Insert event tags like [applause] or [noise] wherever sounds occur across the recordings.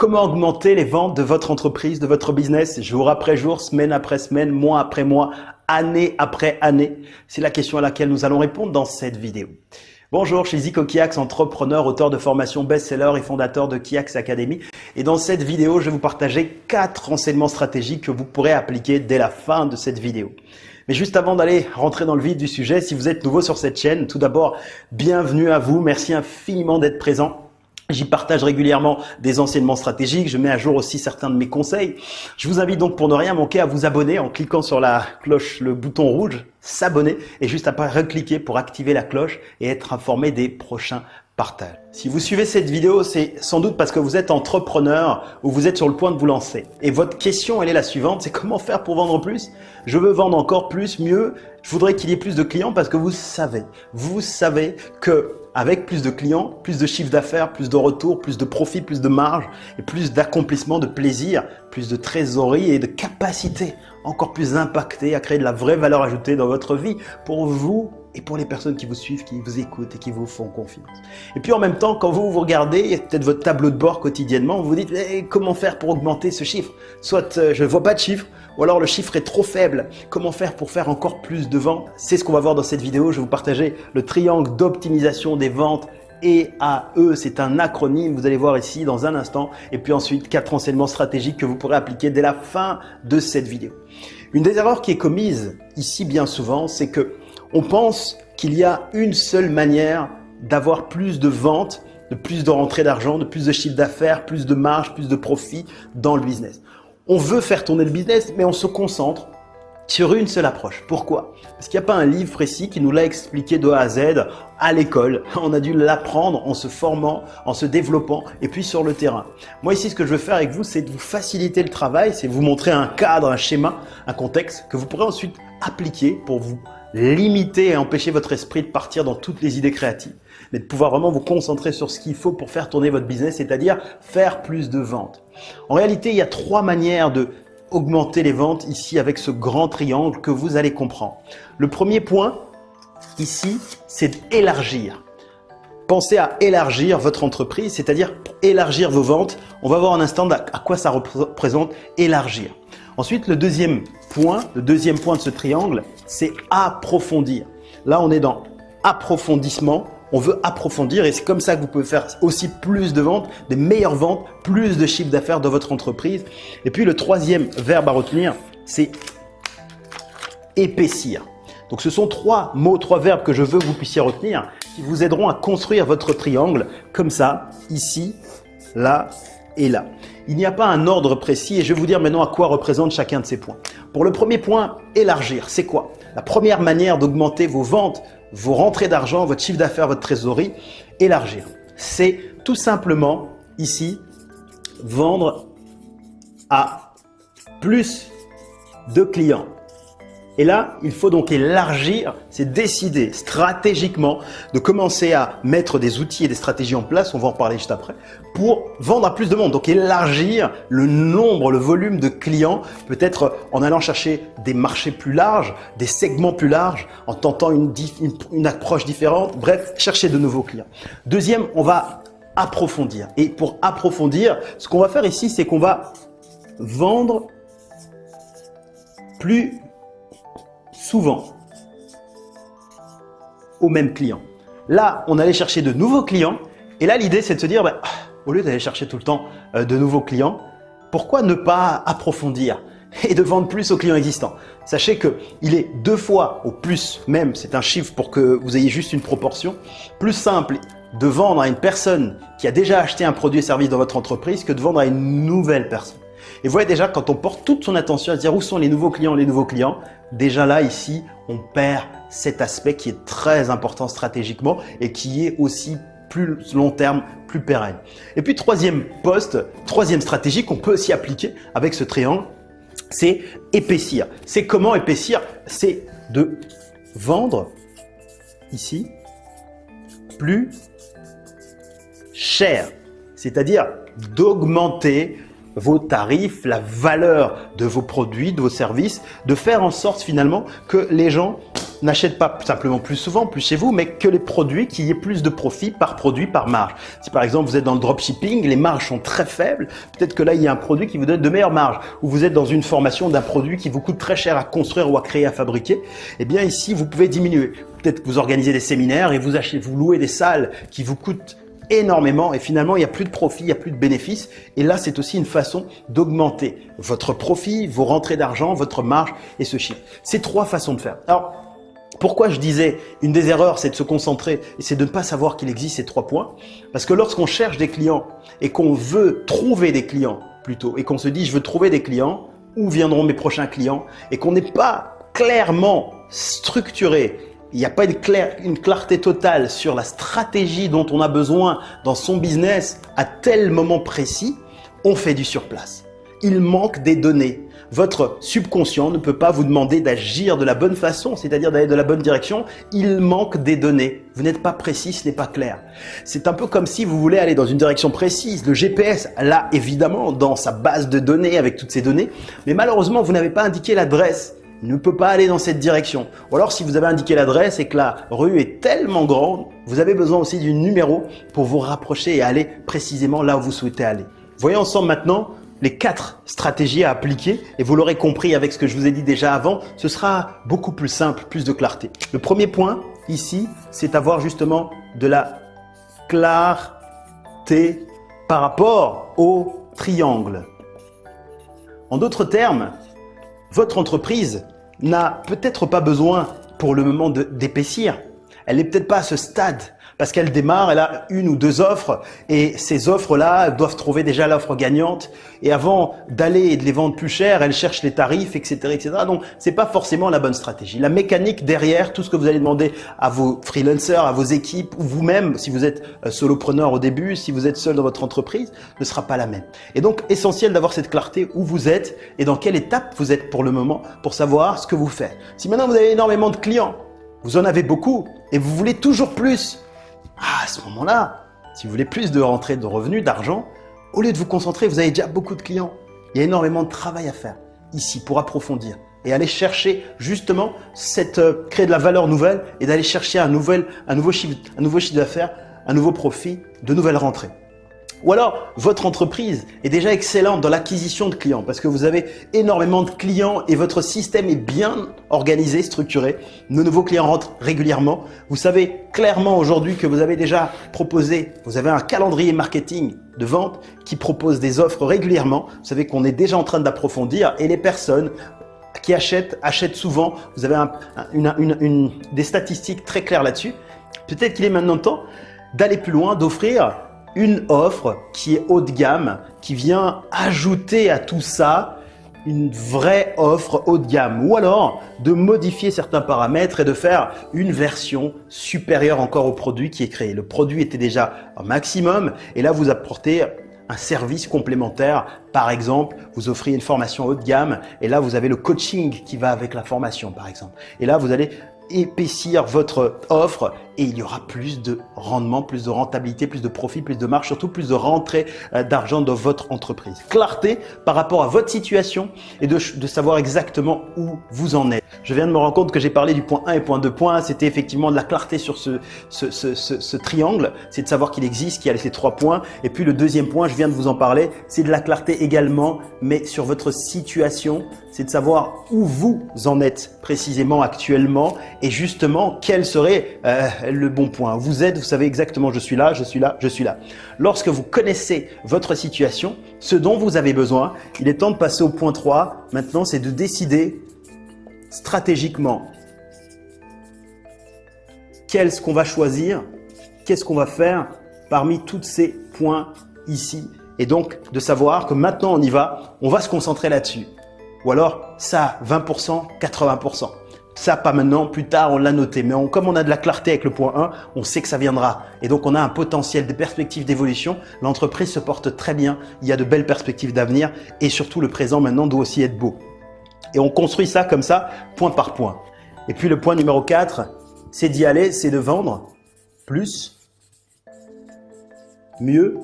Comment augmenter les ventes de votre entreprise, de votre business, jour après jour, semaine après semaine, mois après mois, année après année? C'est la question à laquelle nous allons répondre dans cette vidéo. Bonjour, je suis Zico Kiax, entrepreneur, auteur de formation best-seller et fondateur de Kiax Academy. Et dans cette vidéo, je vais vous partager quatre renseignements stratégiques que vous pourrez appliquer dès la fin de cette vidéo. Mais juste avant d'aller rentrer dans le vif du sujet, si vous êtes nouveau sur cette chaîne, tout d'abord, bienvenue à vous. Merci infiniment d'être présent. J'y partage régulièrement des enseignements stratégiques, je mets à jour aussi certains de mes conseils. Je vous invite donc pour ne rien manquer à vous abonner en cliquant sur la cloche, le bouton rouge, s'abonner et juste après recliquer pour activer la cloche et être informé des prochains Si vous suivez cette vidéo, c'est sans doute parce que vous êtes entrepreneur ou vous êtes sur le point de vous lancer. Et votre question, elle est la suivante, c'est comment faire pour vendre plus? Je veux vendre encore plus, mieux, je voudrais qu'il y ait plus de clients parce que vous savez, vous savez que avec plus de clients, plus de chiffre d'affaires, plus de retours, plus de profit, plus de marge et plus d'accomplissement, de plaisir, plus de trésorerie et de capacité encore plus impactée à créer de la vraie valeur ajoutée dans votre vie pour vous et pour les personnes qui vous suivent, qui vous écoutent et qui vous font confiance. Et puis en même temps, quand vous vous regardez peut-être votre tableau de bord quotidiennement, vous vous dites eh, comment faire pour augmenter ce chiffre? Soit euh, je ne vois pas de chiffre, ou alors le chiffre est trop faible. Comment faire pour faire encore plus de ventes? C'est ce qu'on va voir dans cette vidéo. Je vais vous partager le triangle d'optimisation des ventes EAE, c'est un acronyme, vous allez voir ici dans un instant. Et puis ensuite, quatre enseignements stratégiques que vous pourrez appliquer dès la fin de cette vidéo. Une des erreurs qui est commise ici bien souvent, c'est que on pense qu'il y a une seule manière d'avoir plus de ventes, de plus de rentrées d'argent, de plus de chiffre d'affaires, plus de marge, plus de profit dans le business. On veut faire tourner le business, mais on se concentre sur une seule approche. Pourquoi? Parce qu'il n'y a pas un livre précis qui nous l'a expliqué de A à Z à l'école. [laughs] On a dû l'apprendre en se formant, en se développant et puis sur le terrain. Moi ici, ce que je veux faire avec vous, c'est de vous faciliter le travail, c'est vous montrer un cadre, un schéma, un contexte que vous pourrez ensuite appliquer pour vous limiter et empêcher votre esprit de partir dans toutes les idées créatives, mais de pouvoir vraiment vous concentrer sur ce qu'il faut pour faire tourner votre business, c'est-à-dire faire plus de ventes. En réalité, il y a trois manières de augmenter les ventes ici avec ce grand triangle que vous allez comprendre. Le premier point ici, c'est d'élargir. Pensez à élargir votre entreprise, c'est-à-dire élargir vos ventes. On va voir un instant à quoi ça représente élargir. Ensuite, le deuxième point, le deuxième point de ce triangle, c'est approfondir. Là, on est dans approfondissement. On veut approfondir et c'est comme ça que vous pouvez faire aussi plus de ventes, des meilleures ventes, plus de chiffre d'affaires dans votre entreprise. Et puis le troisième verbe à retenir, c'est épaissir. Donc ce sont trois mots, trois verbes que je veux que vous puissiez retenir qui vous aideront à construire votre triangle comme ça, ici, là et là. Il n'y a pas un ordre précis et je vais vous dire maintenant à quoi représente chacun de ces points. Pour le premier point, élargir, c'est quoi? La première manière d'augmenter vos ventes, vos rentrées d'argent, votre chiffre d'affaires, votre trésorerie, élargir. C'est tout simplement ici vendre à plus de clients. Et là, il faut donc élargir, c'est décider stratégiquement de commencer à mettre des outils et des stratégies en place, on va en parler juste après, pour vendre à plus de monde. Donc élargir le nombre, le volume de clients, peut-être en allant chercher des marchés plus larges, des segments plus larges, en tentant une, approche différente, bref, chercher de nouveaux clients. Deuxième, on va approfondir. Et pour approfondir, ce qu'on va faire ici, c'est qu'on va vendre plus souvent au même client. Là, on allait chercher de nouveaux clients et là, l'idée, c'est de se dire, bah, au lieu d'aller chercher tout le temps euh, de nouveaux clients, pourquoi ne pas approfondir et de vendre plus aux clients existants? Sachez qu'il est deux fois au plus, même, c'est un chiffre pour que vous ayez juste une proportion, plus simple de vendre à une personne qui a déjà acheté un produit et service dans votre entreprise que de vendre à une nouvelle personne. Et vous voyez déjà, quand on porte toute son attention à se dire où sont les nouveaux clients, les nouveaux clients, déjà là, ici, on perd cet aspect qui est très important stratégiquement et qui est aussi plus long terme, plus pérenne. Et puis troisième poste, troisième stratégie qu'on peut aussi appliquer avec ce triangle, c'est épaissir. C'est comment épaissir? C'est de vendre ici plus cher, c'est-à-dire d'augmenter vos tarifs, la valeur de vos produits, de vos services, de faire en sorte finalement que les gens n'achète pas simplement plus souvent, plus chez vous, mais que les produits, qu'il y ait plus de profit par produit, par marge. Si par exemple vous êtes dans le dropshipping, les marges sont très faibles, peut-être que là il y a un produit qui vous donne de meilleures marges, ou vous êtes dans une formation d'un produit qui vous coûte très cher à construire ou à créer, à fabriquer, eh bien ici vous pouvez diminuer. Peut-être que vous organisez des séminaires et vous achetez, vous louez des salles qui vous coûtent énormément et finalement il n'y a plus de profit, il n'y a plus de bénéfices. Et là, c'est aussi une façon d'augmenter votre profit, vos rentrées d'argent, votre marge et ce chiffre. C'est trois façons de faire. Alors, pourquoi je disais une des erreurs, c'est de se concentrer et c'est de ne pas savoir qu'il existe ces trois points? Parce que lorsqu'on cherche des clients et qu'on veut trouver des clients plutôt et qu'on se dit je veux trouver des clients, où viendront mes prochains clients? Et qu'on n'est pas clairement structuré il n'y a pas une, une, clarté totale sur la stratégie dont on a besoin dans son business à tel moment précis, on fait du surplace. Il manque des données. Votre subconscient ne peut pas vous demander d'agir de la bonne façon, c'est-à-dire d'aller de la bonne direction. Il manque des données. Vous n'êtes pas précis, ce n'est pas clair. C'est un peu comme si vous voulez aller dans une direction précise. Le GPS, là, évidemment, dans sa base de données avec toutes ces données, mais malheureusement, vous n'avez pas indiqué l'adresse ne peut pas aller dans cette direction. Ou alors si vous avez indiqué l'adresse et que la rue est tellement grande, vous avez besoin aussi du numéro pour vous rapprocher et aller précisément là où vous souhaitez aller. Voyons ensemble maintenant les quatre stratégies à appliquer et vous l'aurez compris avec ce que je vous ai dit déjà avant, ce sera beaucoup plus simple, plus de clarté. Le premier point ici, c'est avoir justement de la clarté par rapport au triangle. En d'autres termes, votre entreprise n'a peut-être pas besoin pour le moment d'épaissir. Elle n'est peut-être pas à ce stade parce qu'elle démarre, elle a une ou deux offres et ces offres-là doivent trouver déjà l'offre gagnante et avant d'aller et de les vendre plus cher, elle cherche les tarifs, etc., etc. Donc, c'est pas forcément la bonne stratégie. La mécanique derrière, tout ce que vous allez demander à vos freelancers, à vos équipes ou vous-même, si vous êtes euh, solopreneur au début, si vous êtes seul dans votre entreprise, ne sera pas la même. Et donc, essentiel d'avoir cette clarté où vous êtes et dans quelle étape vous êtes pour le moment pour savoir ce que vous faites. Si maintenant vous avez énormément de clients, vous en avez beaucoup et vous voulez toujours plus, ah, à ce moment-là, si vous voulez plus de rentrées de revenus, d'argent, au lieu de vous concentrer, vous avez déjà beaucoup de clients. Il y a énormément de travail à faire ici pour approfondir et aller chercher justement cette euh, créer de la valeur nouvelle et d'aller chercher un nouveau chiffre un nouveau chiffre d'affaires, un nouveau profit, de nouvelles rentrées. Ou alors, votre entreprise est déjà excellente dans l'acquisition de clients parce que vous avez énormément de clients et votre système est bien organisé, structuré. Nos nouveaux clients rentrent régulièrement. Vous savez clairement aujourd'hui que vous avez déjà proposé, vous avez un calendrier marketing de vente qui propose des offres régulièrement. Vous savez qu'on est déjà en train d'approfondir et les personnes qui achètent, achètent souvent. Vous avez des statistiques très claires là-dessus. Peut-être qu'il est maintenant temps d'aller plus loin, d'offrir une offre qui est haut de gamme, qui vient ajouter à tout ça une vraie offre haut de gamme ou alors de modifier certains paramètres et de faire une version supérieure encore au produit qui est créé. Le produit était déjà un maximum et là vous apportez un service complémentaire. Par exemple, vous offrez une formation haut de gamme et là vous avez le coaching qui va avec la formation par exemple. Et là vous allez épaissir votre offre et il y aura plus de rendement, plus de rentabilité, plus de profit, plus de marge, surtout plus de rentrée euh, d'argent dans votre entreprise. Clarté par rapport à votre situation et de, savoir exactement où vous en êtes. Je viens de me rendre compte que j'ai parlé du point 1 et point 2 points. C'était effectivement de la clarté sur ce, ce, ce, ce, ce triangle. C'est de savoir qu'il existe, qu'il y a ces trois points. Et puis le deuxième point, je viens de vous en parler, c'est de la clarté également, mais sur votre situation. C'est de savoir où vous en êtes précisément actuellement et justement quel serait euh, le bon point. Vous êtes, vous savez exactement je suis là, je suis là, je suis là. Lorsque vous connaissez votre situation, ce dont vous avez besoin, il est temps de passer au point 3. Maintenant, c'est de décider stratégiquement qu'est-ce qu'on va choisir, qu'est-ce qu'on va faire parmi tous ces points ici. Et donc, de savoir que maintenant on y va, on va se concentrer là-dessus. Ou alors, ça, 20%, 80%. Ça, pas maintenant, plus tard, on l'a noté. Mais comme on a de la clarté avec le point 1, on sait que ça viendra. Et donc, on a un potentiel, des perspectives d'évolution. L'entreprise se porte très bien. Il y a de belles perspectives d'avenir. Et surtout, le présent maintenant doit aussi être beau. Et on construit ça comme ça, point par point. Et puis, le point numéro 4, c'est d'y aller, c'est de vendre plus, mieux,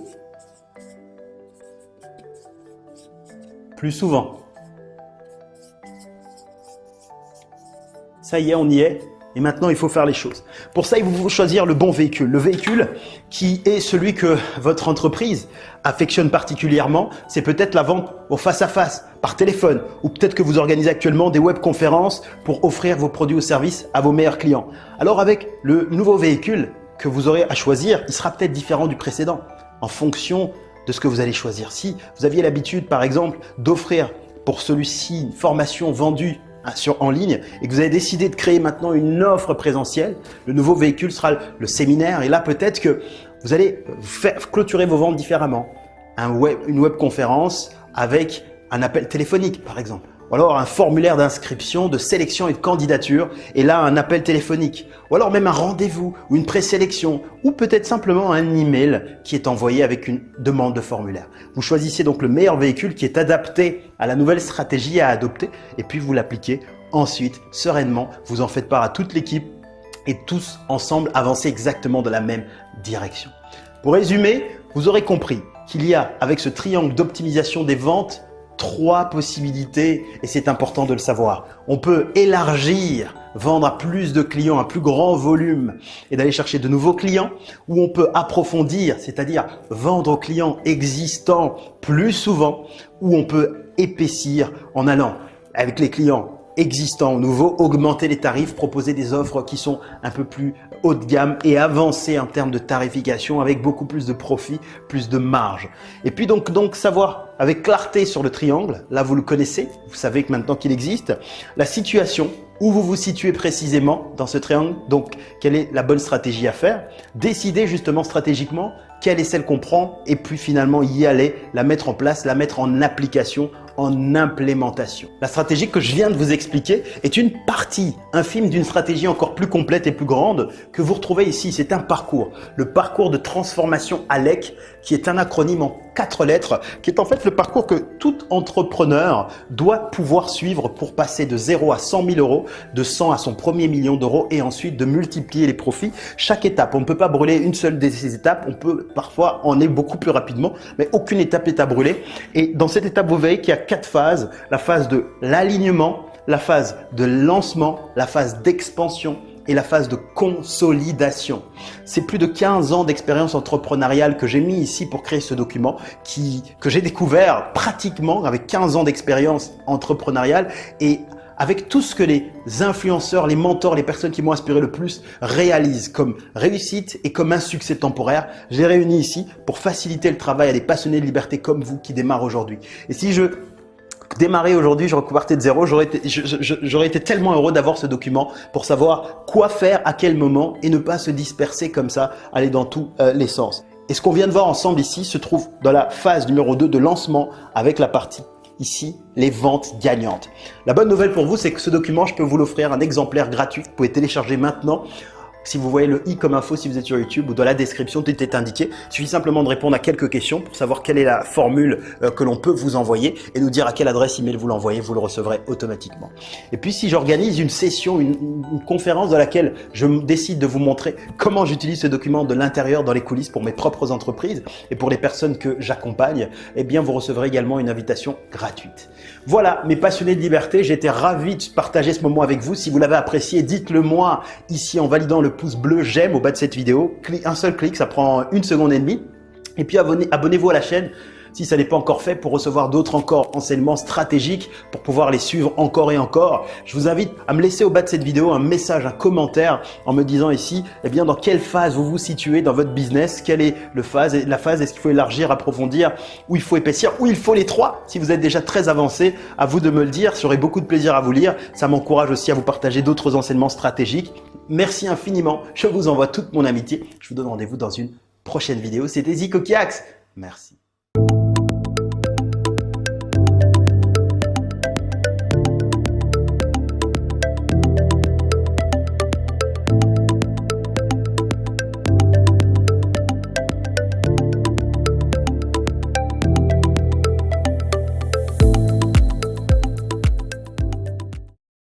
plus souvent. Ça y est, on y est. et maintenant il faut faire les choses. Pour ça, il faut choisir le bon véhicule. Le véhicule qui est celui que votre entreprise affectionne particulièrement, c'est peut-être la vente au face-à-face, par téléphone, ou peut-être que vous organisez actuellement des webconférences pour offrir vos produits ou services à vos meilleurs clients. Alors avec le nouveau véhicule que vous aurez à choisir, il sera peut-être différent du précédent en fonction de ce que vous allez choisir. Si vous aviez l'habitude, par exemple, d'offrir pour celui-ci une formation vendue sur, en ligne et que vous avez décidé de créer maintenant une offre présentielle, le nouveau véhicule sera le séminaire. Et là peut-être que vous allez clôturer vos ventes différemment. Web, une webconférence avec un appel téléphonique par exemple ou alors un formulaire d'inscription, de sélection et de candidature, et là un appel téléphonique, ou alors même un rendez-vous ou une présélection, ou peut-être simplement un email qui est envoyé avec une demande de formulaire. Vous choisissez donc le meilleur véhicule qui est adapté à la nouvelle stratégie à adopter, et puis vous l'appliquez ensuite sereinement, vous en faites part à toute l'équipe, et tous ensemble avancer exactement de la même direction. Pour résumer, vous aurez compris qu'il y a avec ce triangle d'optimisation des ventes trois possibilités et c'est important de le savoir. On peut élargir, vendre à plus de clients, un plus grand volume et d'aller chercher de nouveaux clients ou on peut approfondir, c'est-à-dire vendre aux clients existants plus souvent ou on peut épaissir en allant avec les clients existants ou nouveaux, augmenter les tarifs, proposer des offres qui sont un peu plus haut de gamme et avancer en termes de tarification avec beaucoup plus de profit, plus de marge. Et puis donc, donc savoir avec clarté sur le triangle, là vous le connaissez, vous savez que maintenant qu'il existe, la situation où vous vous situez précisément dans ce triangle, donc quelle est la bonne stratégie à faire, décider justement stratégiquement quelle est celle qu'on prend et puis finalement y aller, la mettre en place, la mettre en application en implémentation. La stratégie que je viens de vous expliquer est une partie infime d'une stratégie encore plus complète et plus grande que vous retrouvez ici. C'est un parcours, le parcours de transformation ALEC qui est un acronyme en quatre lettres, qui est en fait le parcours que tout entrepreneur doit pouvoir suivre pour passer de 0 à 100 000 euros, de 100 à son premier million d'euros et ensuite de multiplier les profits. Chaque étape, on ne peut pas brûler une seule de ces étapes, on peut parfois en aller beaucoup plus rapidement, mais aucune étape n'est à brûler. Et dans cette étape, vous voyez qu'il y a quatre phases. La phase de l'alignement, la phase de lancement, la phase d'expansion et la phase de consolidation. C'est plus de 15 ans d'expérience entrepreneuriale que j'ai mis ici pour créer ce document qui, que j'ai découvert pratiquement avec 15 ans d'expérience entrepreneuriale et avec tout ce que les influenceurs, les mentors, les personnes qui m'ont inspiré le plus réalisent comme réussite et comme un succès temporaire, j'ai réuni ici pour faciliter le travail à des passionnés de liberté comme vous qui démarrent aujourd'hui. Et si je démarrer aujourd'hui, je repartais de zéro, j'aurais été, tellement heureux d'avoir ce document pour savoir quoi faire, à quel moment et ne pas se disperser comme ça, aller dans tous euh, les sens. Et ce qu'on vient de voir ensemble ici se trouve dans la phase numéro 2 de lancement avec la partie ici, les ventes gagnantes. La bonne nouvelle pour vous, c'est que ce document, je peux vous l'offrir un exemplaire gratuit. Vous pouvez télécharger maintenant si vous voyez le i comme info si vous êtes sur YouTube ou dans la description, tout est indiqué. Il suffit simplement de répondre à quelques questions pour savoir quelle est la formule euh, que l'on peut vous envoyer et nous dire à quelle adresse email vous l'envoyez, vous le recevrez automatiquement. Et puis si j'organise une session, une, conférence dans laquelle je décide de vous montrer comment j'utilise ce document de l'intérieur dans les coulisses pour mes propres entreprises et pour les personnes que j'accompagne, eh bien vous recevrez également une invitation gratuite. Voilà mes passionnés de liberté, j'étais ravi de partager ce moment avec vous. Si vous l'avez apprécié, dites-le moi ici en validant le pouce bleu j'aime au bas de cette vidéo. Un seul clic, ça prend une seconde et demie. Et puis abonnez-vous à la chaîne si ça n'est pas encore fait pour recevoir d'autres encore enseignements stratégiques pour pouvoir les suivre encore et encore. Je vous invite à me laisser au bas de cette vidéo un message, un commentaire en me disant ici eh bien dans quelle phase vous vous situez dans votre business, quelle est le phase, la phase, est-ce qu'il faut élargir, approfondir, ou il faut épaissir, ou il faut les trois. Si vous êtes déjà très avancé, à vous de me le dire, j'aurai beaucoup de plaisir à vous lire. Ça m'encourage aussi à vous partager d'autres enseignements stratégiques. Merci infiniment, je vous envoie toute mon amitié. Je vous donne rendez-vous dans une prochaine vidéo. C'était Zico Kiax. Merci.